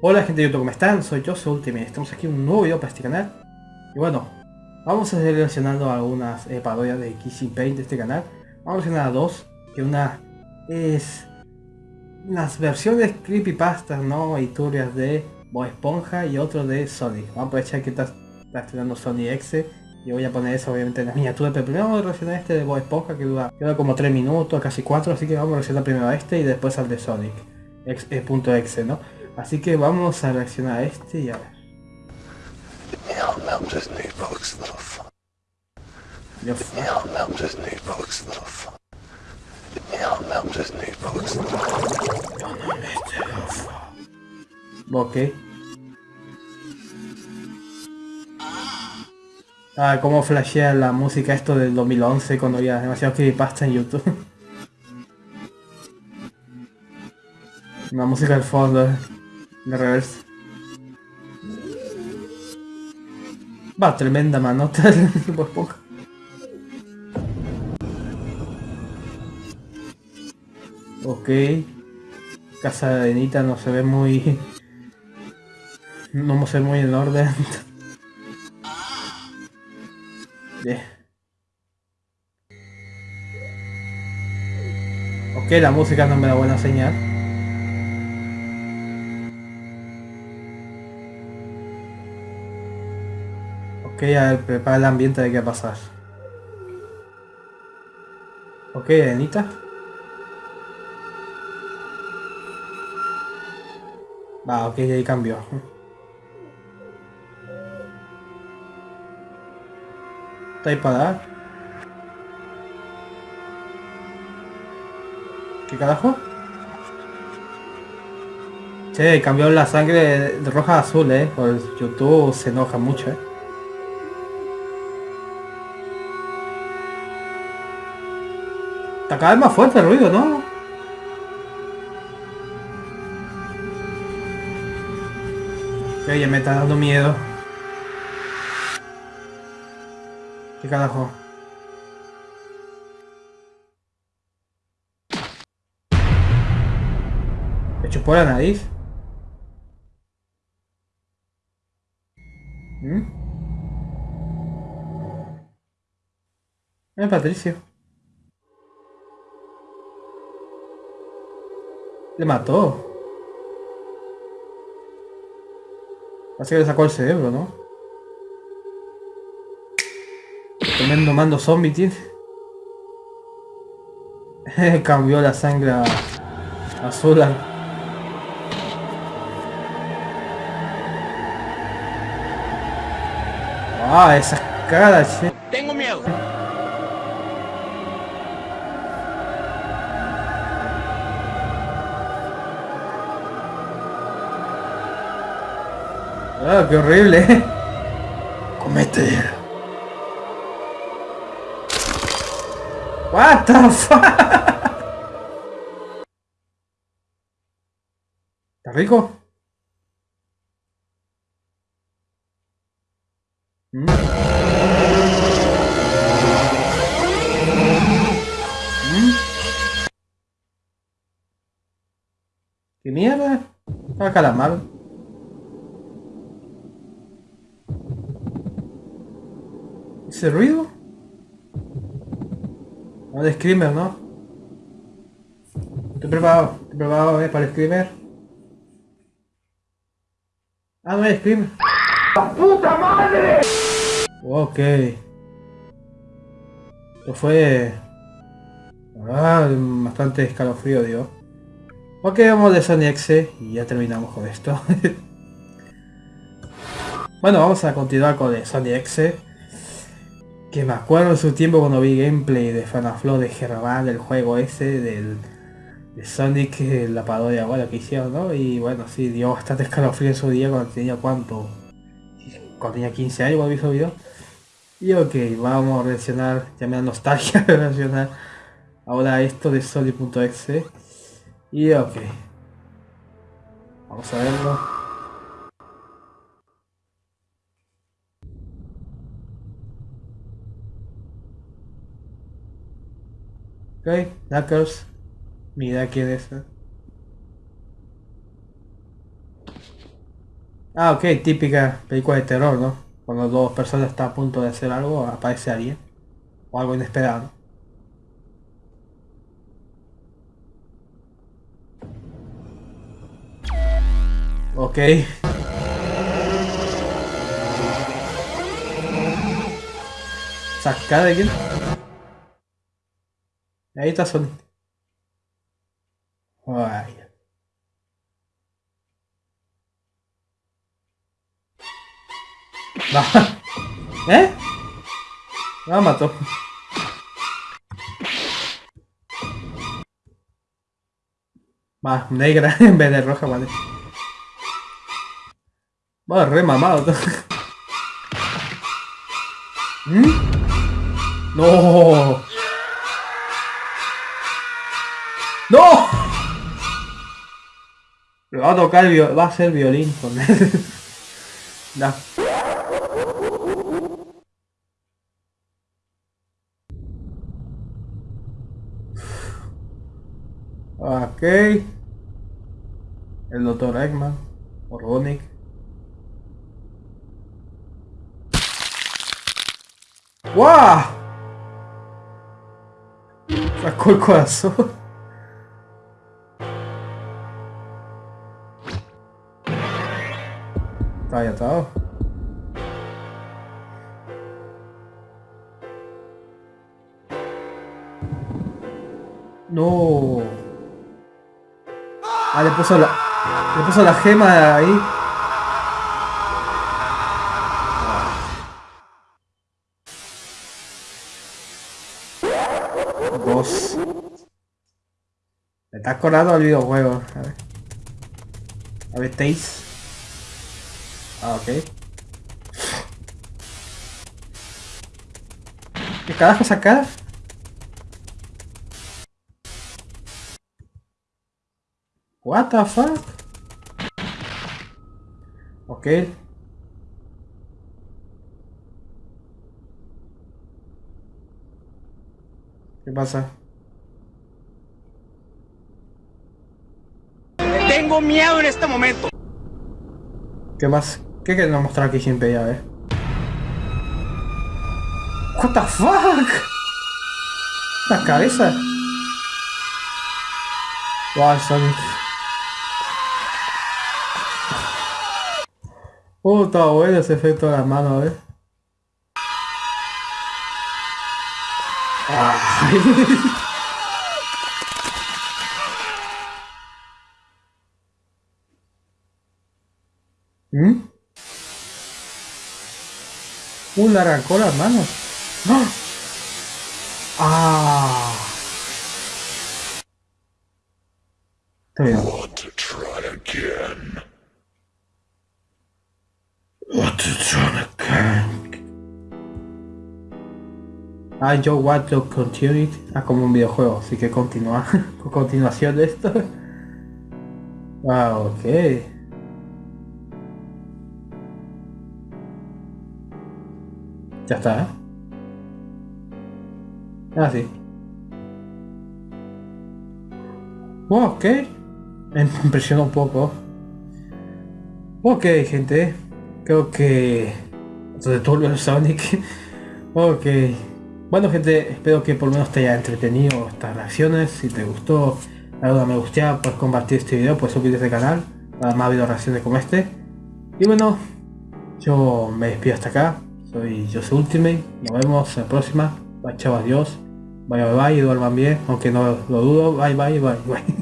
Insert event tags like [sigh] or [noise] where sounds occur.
Hola gente de YouTube, ¿cómo están? Soy yo, soy Ultimate. Estamos aquí en un nuevo video para este canal. Y bueno, vamos a seguir relacionando algunas eh, parodias de Kissing Paint de este canal. Vamos a relacionar a dos, que una es las versiones creepypastas, ¿no? Y turbias de Bob Esponja y otro de Sonic. Vamos a aprovechar que está, está estrenando Sony X y voy a poner eso obviamente en la miniatura, pero primero vamos a reaccionar a este de Bob Esponja que dura, que como 3 minutos, casi 4, así que vamos a reaccionar primero a este y después al de Sonic. X, eh, punto .exe, ¿no? Así que vamos a reaccionar a este y a ver. Ok. Ah, cómo flashea la música esto del 2011 cuando había demasiado creepypasta en YouTube. [laughs] La música del fondo de reverse. Va, tremenda manota el tipo esponja. Ok. Casa de Anita no se ve muy... No se ve muy en orden. [laughs] Bien. Ok, la música no me da buena señal. Ok, a ver, prepara el ambiente de qué pasar. Ok, Anita. Va, ok, ahí cambió. ¿Está ahí para dar? ¿Qué carajo? Che, cambió la sangre de roja a azul, eh. Por YouTube se enoja mucho, eh. Está cada vez más fuerte el ruido, ¿no? Ya me está dando miedo. ¿Qué carajo? ¿Me chupó la nariz? ¿Mm? Eh, Patricio. Le mató. Parece que le sacó el cerebro, ¿no? Tremendo mando zombie tiene. [laughs] Cambió la sangre a azul. Ah, esas caras, che. Ah, qué horrible. Comete. What the fuck? ¿Está rico? Mm. Mm. ¿Qué mierda? Ah, calamar. ¿Ese ruido? No, de Screamer, ¿no? Estoy preparado, estoy preparado eh, para el Screamer. Ah, no es Screamer. ¡La puta madre! Ok. Esto fue... Ah, bastante escalofrío, digo. Ok, vamos de Sony X y ya terminamos con esto. [laughs] bueno, vamos a continuar con el Sony X. Que me acuerdo su tiempo cuando vi gameplay de Fanaflow de Germán, del juego ese, del de Sonic, la parodia bueno, que hicieron, ¿no? Y bueno, sí, dio bastante escalofrío en su día cuando tenía cuánto, cuando tenía 15 años cuando vi su video. Y ok, vamos a reaccionar, ya me da nostalgia [laughs] reaccionar ahora esto de Sonic.exe. Y ok. Vamos a verlo. Ok, Knuckles. Mira quién es. Ah, ok, típica película de terror, ¿no? Cuando dos personas están a punto de hacer algo, aparece alguien. O algo inesperado. Ok. ¿Sacar de quién? Ahí está Sonic. Ay. Va. [laughs] ¿Eh? La mató. Va, negra [laughs] en vez de roja, vale. Va, re mamado. [laughs] ¿Mm? No. ¡No! Le va a tocar va a ser violín con él. [laughs] no. Ok. El doctor Eggman. Orgonic. ¡Wow! Sacó el corazón. Ahí atado. No. Ah, le puso la... Le puso la gema ahí. Dos. Me está acordando al videojuego. A ver. A ver, Taze. Ah, ok. ¿Qué carajo sacar? What the fuck? Ok. ¿Qué pasa? Tengo miedo en este momento. ¿Qué más? ¿Qué queremos mostrar aquí siempre ya, eh? What the fuck? La cabeza. Wow, Sonic. Oh, está bueno ese efecto de la mano, eh. [laughs] ¿Mm? Uh, le arrancó las manos. ¡Ah! ¡Ah! Está bien. Want to try again? Want to try again? Ah, yo want to continue it. Ah, como un videojuego, así que continúa. Con [laughs] continuación de esto. [laughs] Ah, ok. Ya está, ¿eh? Ah, sí. Ok. Me [laughs] impresionó un poco. Ok, gente. Creo que... Entonces todo el Sonic. [laughs] ok. Bueno, gente, espero que por lo menos te haya entretenido estas reacciones. Si te gustó, dale me gusta, puedes compartir este video, puedes suscribirte al canal para más video reacciones como este. Y bueno, yo me despido hasta acá. Soy Jose Ultimate. Nos vemos en la próxima. Bye, chao, adiós. Bye, bye, bye. Y duerman bien. Aunque no lo dudo. Bye, bye, bye, bye. [laughs]